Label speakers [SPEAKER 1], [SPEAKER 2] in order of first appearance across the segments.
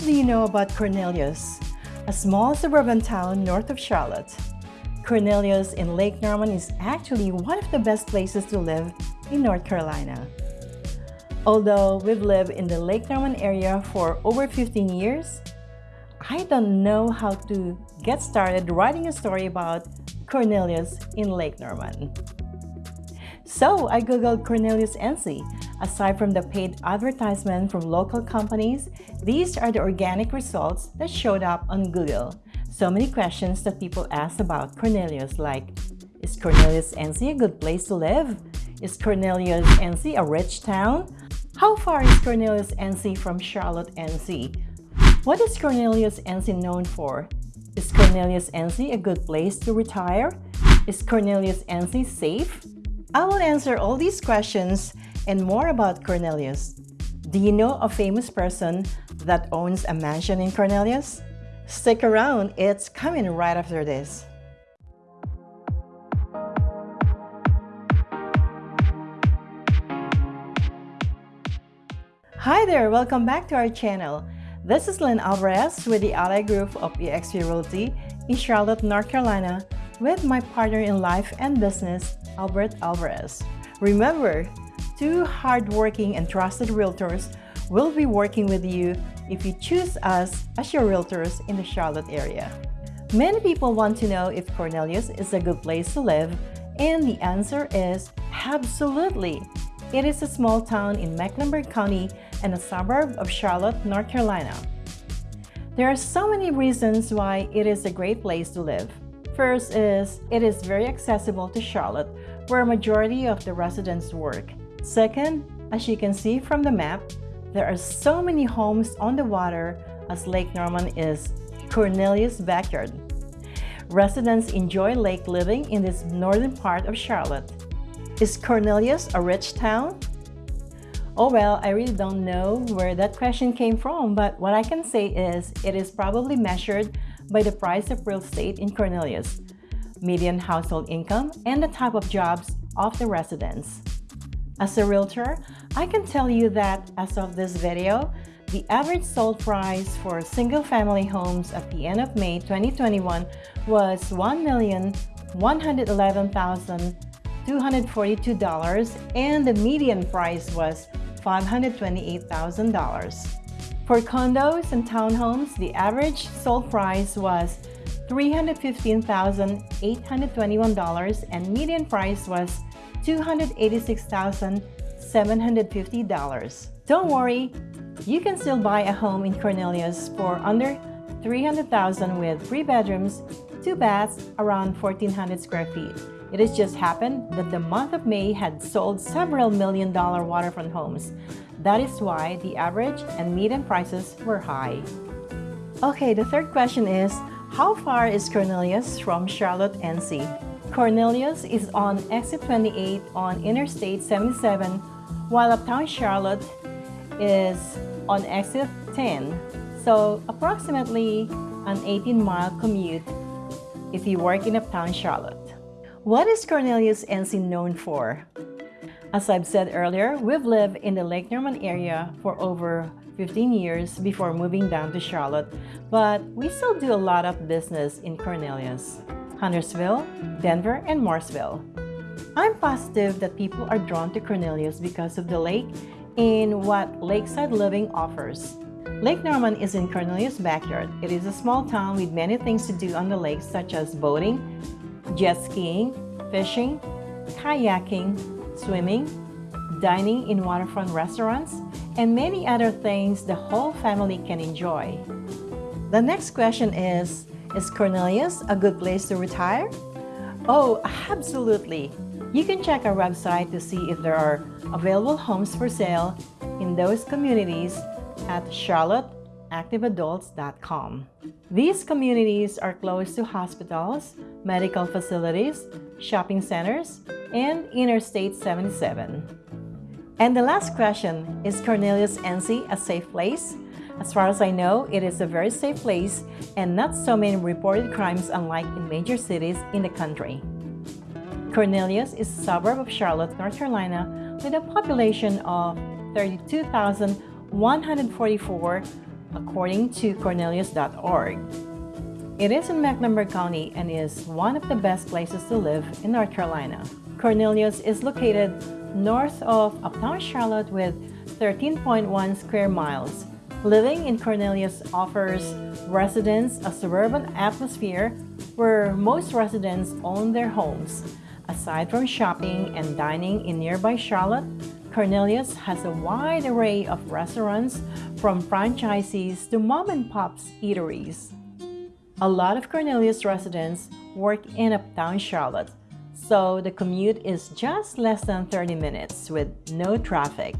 [SPEAKER 1] much do you know about Cornelius, a small suburban town north of Charlotte? Cornelius in Lake Norman is actually one of the best places to live in North Carolina. Although we've lived in the Lake Norman area for over 15 years, I don't know how to get started writing a story about Cornelius in Lake Norman. So I googled Cornelius NC. Aside from the paid advertisement from local companies, these are the organic results that showed up on Google. So many questions that people ask about Cornelius like, is Cornelius NC a good place to live? Is Cornelius NC a rich town? How far is Cornelius NC from Charlotte NC? What is Cornelius NC known for? Is Cornelius NC a good place to retire? Is Cornelius NC safe? I will answer all these questions and more about Cornelius. Do you know a famous person that owns a mansion in Cornelius? Stick around, it's coming right after this. Hi there, welcome back to our channel. This is Lynn Alvarez with the Ally Group of eXp Realty in Charlotte, North Carolina with my partner in life and business, Albert Alvarez. Remember, two hardworking and trusted realtors will be working with you if you choose us as your realtors in the Charlotte area. Many people want to know if Cornelius is a good place to live, and the answer is absolutely. It is a small town in Mecklenburg County and a suburb of Charlotte, North Carolina. There are so many reasons why it is a great place to live. First is, it is very accessible to Charlotte, where a majority of the residents work. Second, as you can see from the map, there are so many homes on the water as Lake Norman is Cornelius' backyard. Residents enjoy lake living in this northern part of Charlotte. Is Cornelius a rich town? Oh well, I really don't know where that question came from, but what I can say is it is probably measured by the price of real estate in Cornelius, median household income, and the type of jobs of the residents. As a realtor, I can tell you that as of this video, the average sold price for single-family homes at the end of May 2021 was $1,111,242 and the median price was $528,000. For condos and townhomes, the average sold price was $315,821 and median price was $286,750. Don't worry, you can still buy a home in Cornelius for under 300,000 with three bedrooms, two baths, around 1,400 square feet. It has just happened that the month of May had sold several million dollar waterfront homes. That is why the average and median prices were high. Okay, the third question is, how far is Cornelius from Charlotte, NC? Cornelius is on exit 28 on Interstate 77, while Uptown Charlotte is on exit 10, so approximately an 18-mile commute if you work in Uptown Charlotte. What is Cornelius NC known for? As I've said earlier, we've lived in the Lake Norman area for over 15 years before moving down to Charlotte, but we still do a lot of business in Cornelius, Huntersville, Denver, and Mooresville. I'm positive that people are drawn to Cornelius because of the lake and what lakeside living offers. Lake Norman is in Cornelius' backyard. It is a small town with many things to do on the lake such as boating, jet skiing, fishing, kayaking, swimming, dining in waterfront restaurants, and many other things the whole family can enjoy. The next question is, is Cornelius a good place to retire? Oh, absolutely! You can check our website to see if there are available homes for sale in those communities at charlotteactiveadults.com. These communities are close to hospitals, medical facilities, shopping centers, and Interstate 77. And the last question, is Cornelius NC a safe place? As far as I know, it is a very safe place and not so many reported crimes unlike in major cities in the country. Cornelius is a suburb of Charlotte, North Carolina with a population of 32,144 according to Cornelius.org. It is in Mecklenburg County and is one of the best places to live in North Carolina. Cornelius is located north of uptown Charlotte with 13.1 square miles. Living in Cornelius offers residents a suburban atmosphere where most residents own their homes. Aside from shopping and dining in nearby Charlotte, Cornelius has a wide array of restaurants from franchisees to mom-and-pops eateries. A lot of Cornelius residents work in uptown Charlotte, so the commute is just less than 30 minutes with no traffic.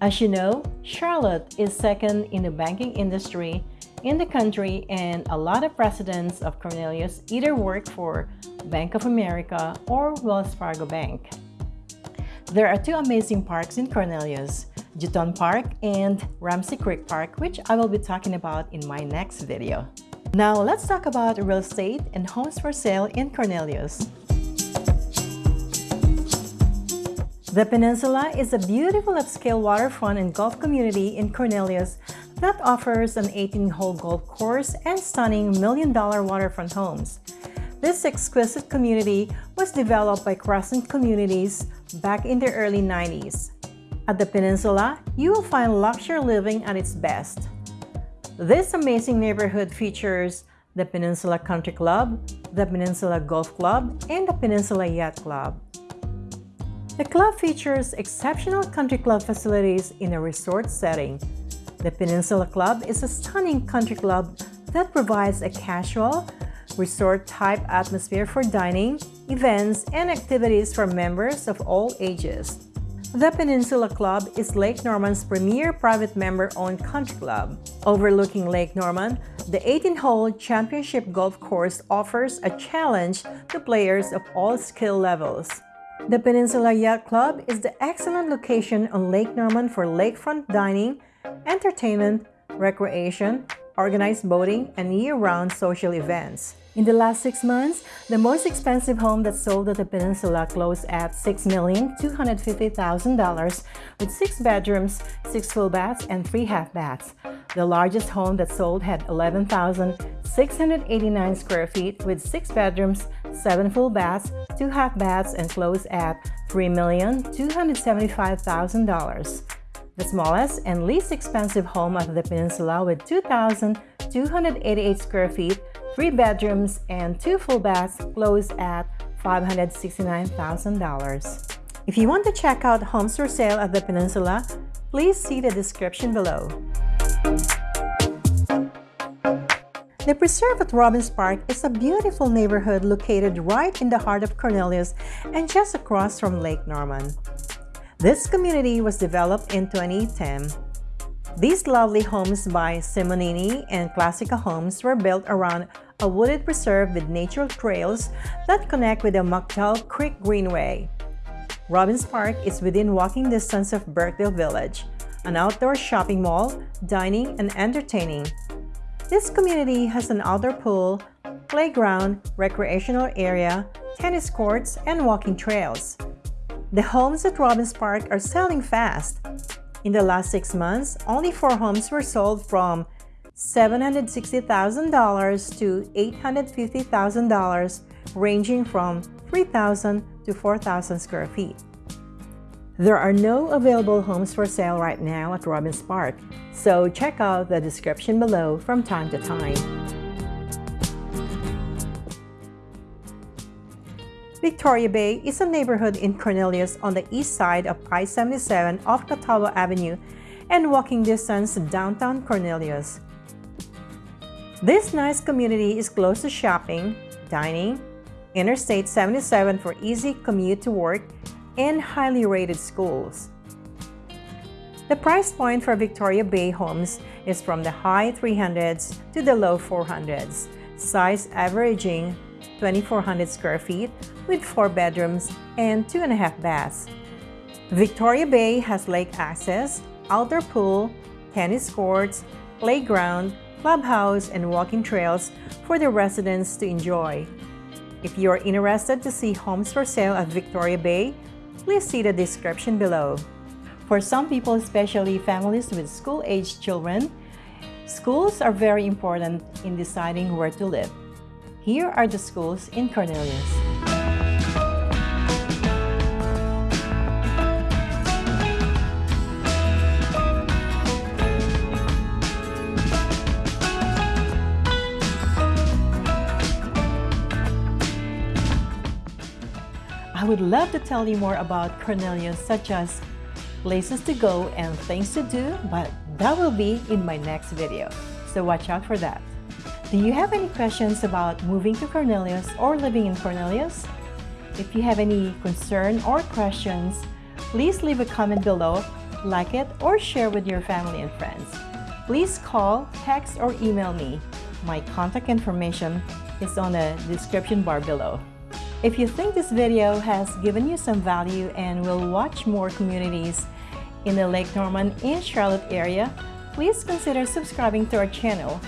[SPEAKER 1] As you know, Charlotte is second in the banking industry in the country and a lot of residents of Cornelius either work for Bank of America or Wells Fargo Bank. There are two amazing parks in Cornelius, Jetton Park and Ramsey Creek Park, which I will be talking about in my next video. Now let's talk about real estate and homes for sale in Cornelius. The Peninsula is a beautiful upscale waterfront and golf community in Cornelius that offers an 18-hole golf course and stunning million-dollar waterfront homes. This exquisite community was developed by Crescent Communities back in the early 90s. At the Peninsula, you will find luxury living at its best. This amazing neighborhood features the Peninsula Country Club, the Peninsula Golf Club, and the Peninsula Yacht Club. The club features exceptional country club facilities in a resort setting. The Peninsula Club is a stunning country club that provides a casual, resort-type atmosphere for dining, events, and activities for members of all ages. The Peninsula Club is Lake Norman's premier private member-owned country club. Overlooking Lake Norman, the 18-hole championship golf course offers a challenge to players of all skill levels. The Peninsula Yacht Club is the excellent location on Lake Norman for lakefront dining, entertainment, recreation, organized boating, and year-round social events. In the last six months, the most expensive home that sold at the Peninsula closed at $6,250,000 with six bedrooms, six full baths, and three half baths. The largest home that sold had 11,689 square feet with six bedrooms, seven full baths, two half baths, and closed at $3,275,000. The smallest and least expensive home of the Peninsula with 2,288 square feet three bedrooms and two full baths closed at $569,000. If you want to check out homes for sale at the Peninsula, please see the description below. The Preserve at Robbins Park is a beautiful neighborhood located right in the heart of Cornelius and just across from Lake Norman. This community was developed in 2010 these lovely homes by Simonini and Classica Homes were built around a wooded preserve with natural trails that connect with the McDowell Creek Greenway. Robbins Park is within walking distance of Birkdale Village, an outdoor shopping mall, dining, and entertaining. This community has an outdoor pool, playground, recreational area, tennis courts, and walking trails. The homes at Robbins Park are selling fast. In the last six months, only four homes were sold from $760,000 to $850,000, ranging from 3,000 to 4,000 square feet. There are no available homes for sale right now at Robbins Park, so check out the description below from time to time. Victoria Bay is a neighborhood in Cornelius on the east side of I-77 off Catawba Avenue and walking distance to downtown Cornelius. This nice community is close to shopping, dining, Interstate 77 for easy commute to work, and highly rated schools. The price point for Victoria Bay homes is from the high 300s to the low 400s, size averaging 2,400 square feet with four bedrooms and two and a half baths. Victoria Bay has lake access, outdoor pool, tennis courts, playground, clubhouse, and walking trails for the residents to enjoy. If you are interested to see homes for sale at Victoria Bay, please see the description below. For some people, especially families with school-aged children, Schools are very important in deciding where to live. Here are the schools in Cornelius. I would love to tell you more about Cornelius, such as places to go and things to do, but that will be in my next video, so watch out for that. Do you have any questions about moving to Cornelius or living in Cornelius? If you have any concern or questions, please leave a comment below, like it, or share with your family and friends. Please call, text, or email me. My contact information is on the description bar below. If you think this video has given you some value and will watch more communities in the Lake Norman and Charlotte area, please consider subscribing to our channel.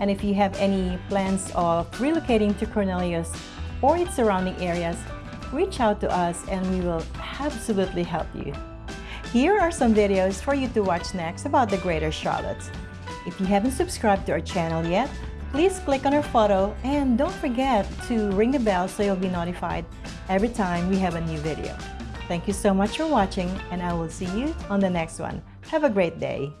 [SPEAKER 1] And if you have any plans of relocating to Cornelius or its surrounding areas, reach out to us and we will absolutely help you. Here are some videos for you to watch next about the Greater Charlotte. If you haven't subscribed to our channel yet, please click on our photo and don't forget to ring the bell so you'll be notified every time we have a new video. Thank you so much for watching and I will see you on the next one. Have a great day.